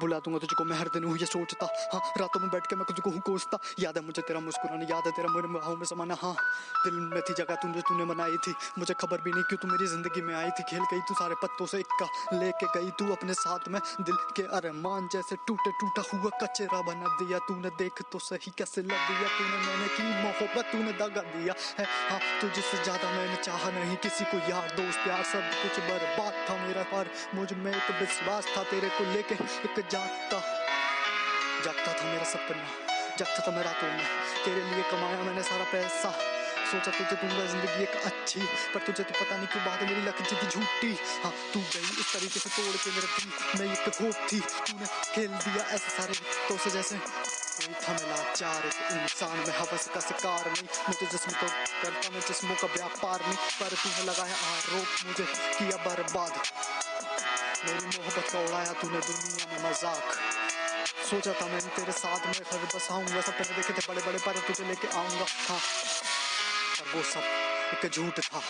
बुला दूँगा तुझको मैं हर दिन हूँ ये सोचता। हाँ रातों में बैठ के मैं तुझको कोसता याद है मुझे तेरा मुस्कुराना, याद है तेरा मेरे बाहों में समाना। हाँ दिल में थी जगह तुझे, तूने बनाई थी। मुझे खबर भी नहीं क्यों तू मेरी ज़िंदगी में आई थी। खेल गई तू सारे पत्तों से, इक्का लेके गई तू अपने साथ में। दिल के अरमान जैसे टूटे, टूटा हुआ कचरा बना दिया तूने। देख तो सही कैसे लग दिया तूने, मैंने की मोहब्बत तूने दगा दिया है। हाँ तुझसे ज़्यादा मैंने चाहा नहीं किसी को यार, दोस्त, प्यार, सब कुछ बर्बाद था मेरा। पर मुझमें एक विश्वास था तेरे को लेके, एक जागता। जागता था मेरा सपना, जागता था मैं रातों में तेरे लिए कमाया मैंने सारा पैसा। सोचा तुझे दूँगा ज़िंदगी एक अच्छी, पर तुझे तो पता नहीं क्यों बात मेरी लग थी झूठी। हाँ तू गई इस तरीके से तोड़ के मेरे दिल। में एक होप थी तूने खेल दिया ऐसे सारे तो से जैसे। कोई था मैं लाचार, एक इंसान में हवस का शिकार नहीं। मुझे जिस्म को करता मैं जिस्मों का व्यापार नहीं। पर तूने लगाया आरोप मुझे किया बर्बाद। मेरी मोहब्बत का उड़ाया तूने दुनिया में मज़ाक? सोचा था मैंने तेरे साथ में फिर बसाऊँगा सपने देखे थे बड़े बड़े पर तुझे लेके आऊँगा। हाँ पर वो सब एक झूठ था।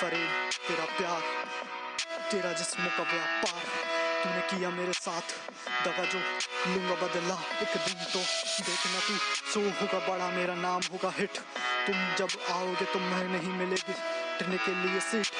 फरेब, तेरा प्यार, तेरा जिस्मों का व्यापार। तूने किया मेरे साथ दगा जो लूँगा बदला। एक दिन तो देखना तू सो होगा बड़ा, मेरा नाम होगा हिट। तुम जब आओगे तो मैं नहीं मिलेगी। टिकने के लिए सीट।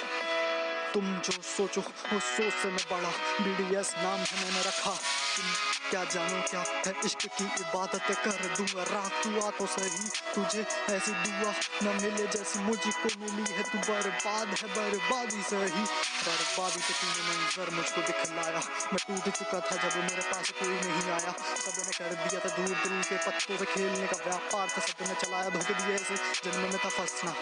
तुम जो सोचो उस सोच से मैं बड़ा। बीडीएस नाम है मैंने रखा। तुम क्या जानो क्या है इश्क की इबादत कर दूँगा। रात तू आ तो सही तुझे ऐसी दुआ न मिले जैसी मुझको मिली है। तू बर्बाद है, बर्बादी सही। बर्बादी तो तूने मंजर मुझको दिखलाया। मैं टूट चुका था जब मेरे पास कोई नहीं आया। सबने कर दिया था दूर दिल के पत्तों से खेलने का व्यापार। था सबने चलाया धोखे दिए ऐसे। जन्म में था फंसना।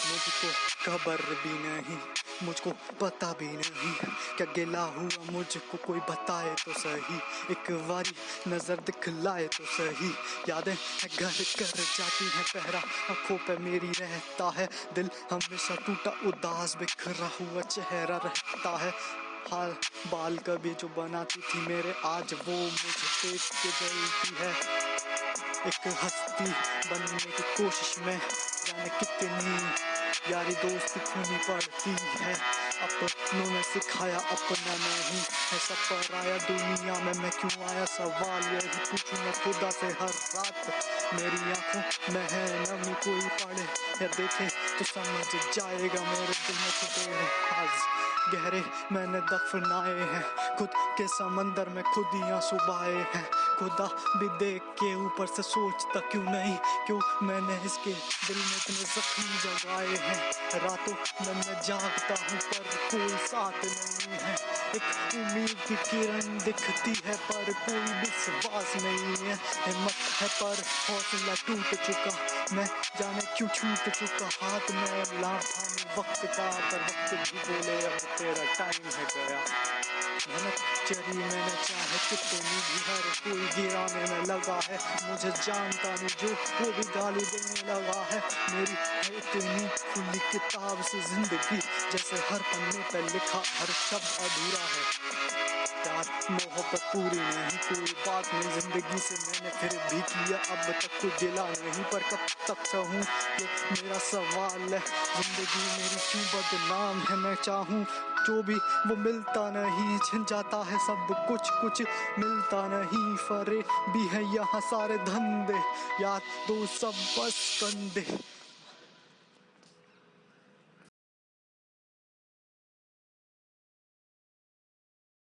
मुझको खबर भी नहीं। मुझको पता भी नहीं क्या गिला हुआ मुझको कोई बताए तो सही। एक बारी नज़र दिखलाए तो सही। यादें घर कर जाती हैं पहरा। आँखों पे मेरी रहता है। दिल हमेशा टूटा, उदास, बिखरा हुआ चेहरा रहता है। हाल बाल कभी जो बनाती थी मेरे, आज वो मुझे देख के जलती है। एक हस्ती बनने की कोशिश में जाने कितनी यारी दोस्ती खूनी पड़ती है। अपनों ने सिखाया, अपना नहीं है। सब पर आया दुनिया में, मैं क्यों आया? सवाल यही पूछूँ मैं खुदा से हर रात मेरी आँखों में है, नमी कोई पढ़े या देखे तो समझ जाएगा, मेरे दिल में छुपे हैं आज। गहरे मैंने दफनाए हैं, खुद के समंदर में खुद ही आँसू हैं। खुदा भी देख के ऊपर से सोचता क्यों नहीं? क्यों मैंने इसके दिल में इतने जख्म जगाए हैं? रातों में मैं जागता हूँ, पर कोई साथ नहीं है। एक उम्मीद की किरण दिखती है, पर कोई विश्वास नहीं है। हिम्मत है, पर हौसला टूट चुका। मैं जाने क्यों छूट चुका? हाथ में में वक्त का, पर वक्त भी बोले, अब तेरा टाइम है गया। मेहनत चरी मैंने चाहे कितनी भी हर कोई गिराने में लगा है। मुझे जानता नहीं जो वो भी गाली देने लगा है। मेरी इतनी खुली किताब से ज़िंदगी, जैसे हर पन्ने पर लिखा हर शब्द अधूरा है। प्यार, मोहब्बत पूरी नहीं कोई बात नहीं ज़िंदगी से मैंने फिर भी किया, अब तक कुछ दिला नहीं। पर कब तक सहूँ ये मेरा सवाल है? ज़िंदगी मेरी क्यों बदनाम है? मैं चाहूँ जो भी वो मिलता नहीं। छिन जाता है सब कुछ कुछ मिलता नहीं। फरे भी है यहाँ सारे धंधे यार दो सब बस कंधे।